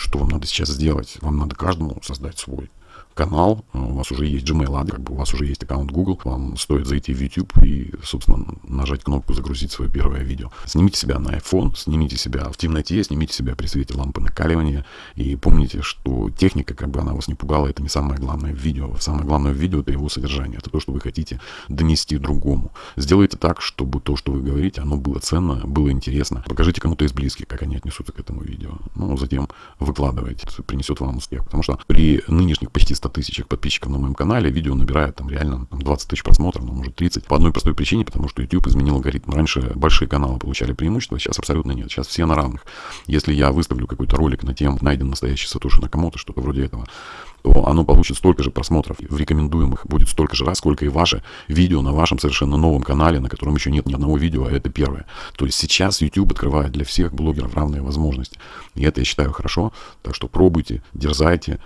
что вам надо сейчас сделать? Вам надо каждому создать свой канал, у вас уже есть Gmail адрес, у вас уже есть аккаунт Google, вам стоит зайти в YouTube и, собственно, нажать кнопку «Загрузить свое первое видео». Снимите себя на iPhone, снимите себя в темноте, снимите себя при свете лампы накаливания и помните, что техника, как бы она вас не пугала, это не самое главное в видео. Самое главное в видео — это его содержание, это то, что вы хотите донести другому. Сделайте так, чтобы то, что вы говорите, оно было ценно, было интересно. Покажите кому-то из близких, как они отнесутся к этому видео. Ну, затем выкладывайте, принесет вам успех. Потому что при нынешних почти 100 тысячах подписчиков на моем канале, видео набирает там реально там, 20 тысяч просмотров, ну, может 30. По одной простой причине, потому что YouTube изменил алгоритм. Раньше большие каналы получали преимущество, сейчас абсолютно нет. Сейчас все на равных. Если я выставлю какой-то ролик на тему «Найден настоящий Сатоши Накамото», что-то вроде этого, то оно получит столько же просмотров в рекомендуемых, будет столько же раз, сколько и ваше видео на вашем совершенно новом канале, на котором еще нет ни одного видео, а это первое. То есть сейчас YouTube открывает для всех блогеров равные возможности. И это я считаю хорошо. Так что пробуйте, дерзайте,